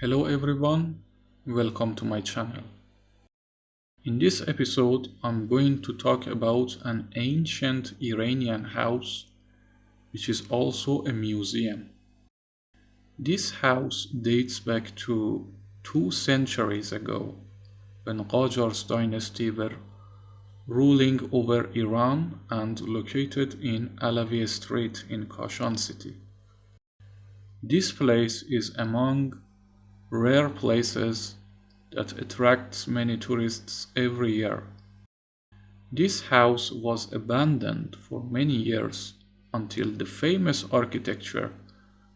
Hello everyone, welcome to my channel. In this episode, I'm going to talk about an ancient Iranian house, which is also a museum. This house dates back to two centuries ago, when Qajar's dynasty were ruling over Iran and located in Alavi Street in Kashan city. This place is among rare places that attracts many tourists every year. This house was abandoned for many years until the famous architecture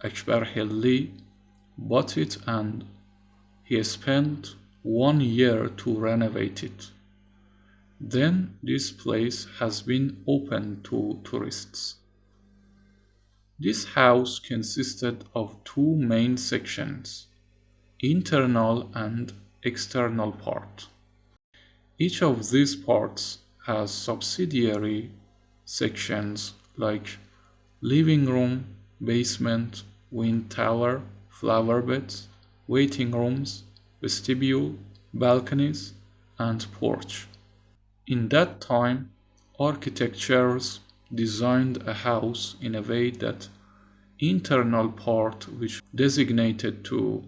Akbar Hilli bought it and he spent one year to renovate it. Then this place has been open to tourists. This house consisted of two main sections, internal and external part. Each of these parts has subsidiary sections like living room, basement, wind tower, flower beds, waiting rooms, vestibule, balconies, and porch. In that time, architectures designed a house in a way that internal part which designated to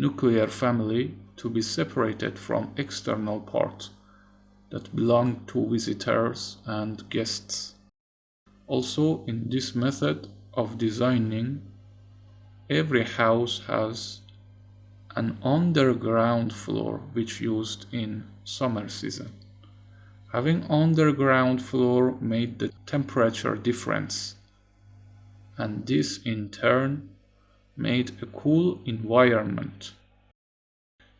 nuclear family to be separated from external part that belong to visitors and guests. Also, in this method of designing, every house has an underground floor which used in summer season. Having underground floor made the temperature difference and this in turn made a cool environment.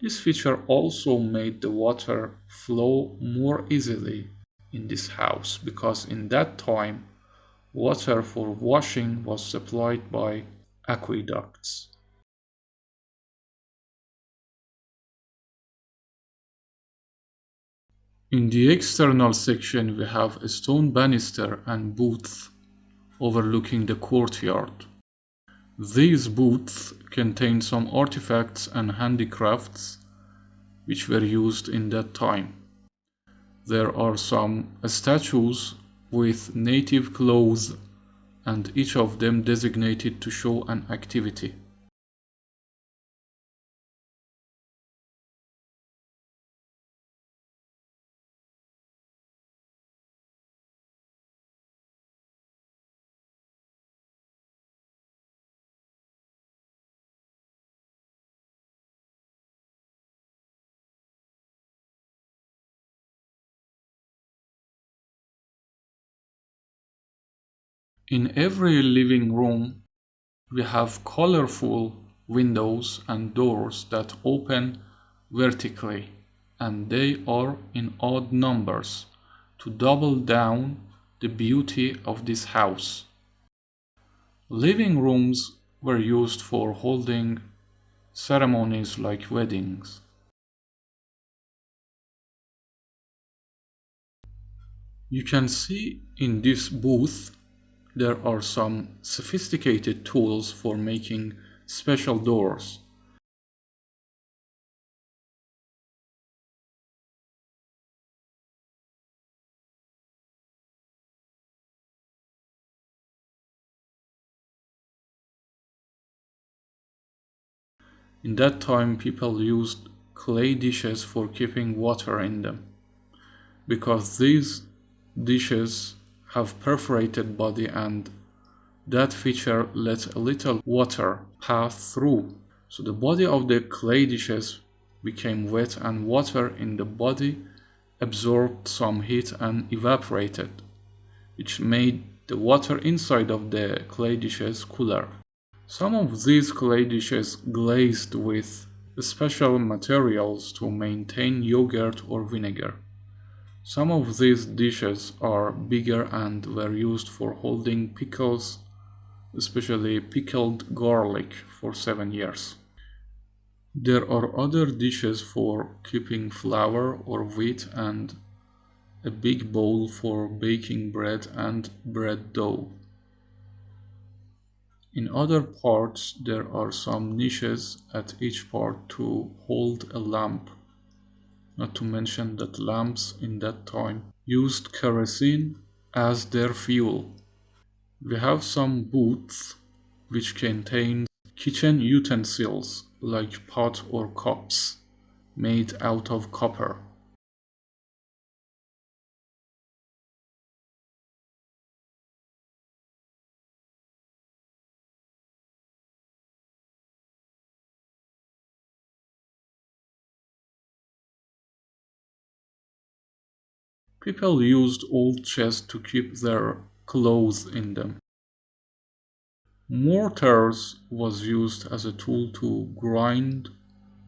This feature also made the water flow more easily in this house because in that time water for washing was supplied by aqueducts. In the external section we have a stone banister and booth overlooking the courtyard. These booths contain some artifacts and handicrafts which were used in that time. There are some statues with native clothes and each of them designated to show an activity. In every living room, we have colorful windows and doors that open vertically and they are in odd numbers to double down the beauty of this house. Living rooms were used for holding ceremonies like weddings. You can see in this booth there are some sophisticated tools for making special doors. In that time people used clay dishes for keeping water in them because these dishes have perforated body and that feature lets a little water pass through. So the body of the clay dishes became wet and water in the body absorbed some heat and evaporated, which made the water inside of the clay dishes cooler. Some of these clay dishes glazed with special materials to maintain yogurt or vinegar. Some of these dishes are bigger and were used for holding pickles, especially pickled garlic for 7 years. There are other dishes for keeping flour or wheat and a big bowl for baking bread and bread dough. In other parts there are some niches at each part to hold a lamp. Not to mention that lamps in that time used kerosene as their fuel. We have some booths which contain kitchen utensils like pot or cups made out of copper. People used old chests to keep their clothes in them. Mortars was used as a tool to grind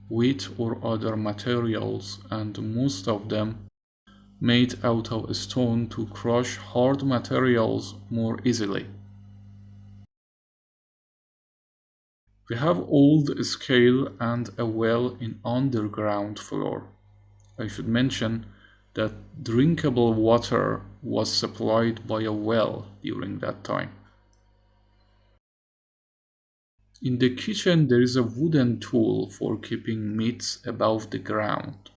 wheat or other materials and most of them made out of stone to crush hard materials more easily. We have old scale and a well in underground floor. I should mention that drinkable water was supplied by a well during that time. In the kitchen there is a wooden tool for keeping meats above the ground.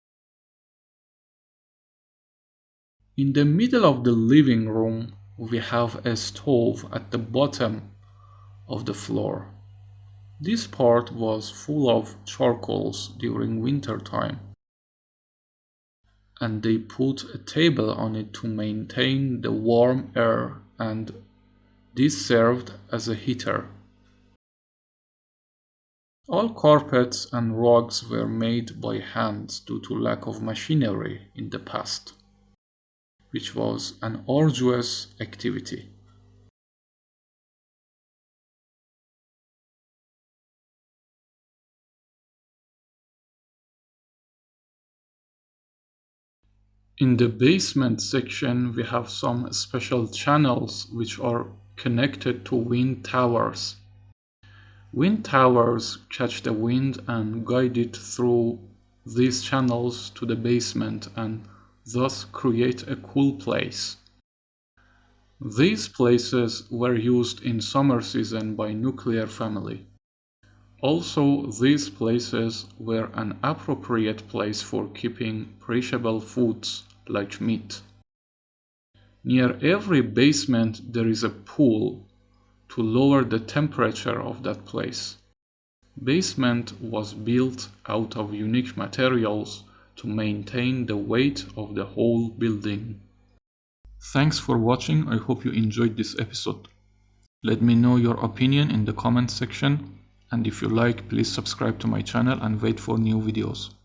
In the middle of the living room we have a stove at the bottom of the floor. This part was full of charcoals during winter time and they put a table on it to maintain the warm air and this served as a heater. All carpets and rugs were made by hand due to lack of machinery in the past, which was an arduous activity. In the basement section we have some special channels which are connected to wind towers. Wind towers catch the wind and guide it through these channels to the basement and thus create a cool place. These places were used in summer season by nuclear family. Also, these places were an appropriate place for keeping perishable foods like meat. Near every basement there is a pool to lower the temperature of that place. Basement was built out of unique materials to maintain the weight of the whole building. Thanks for watching, I hope you enjoyed this episode. Let me know your opinion in the comment section and if you like please subscribe to my channel and wait for new videos.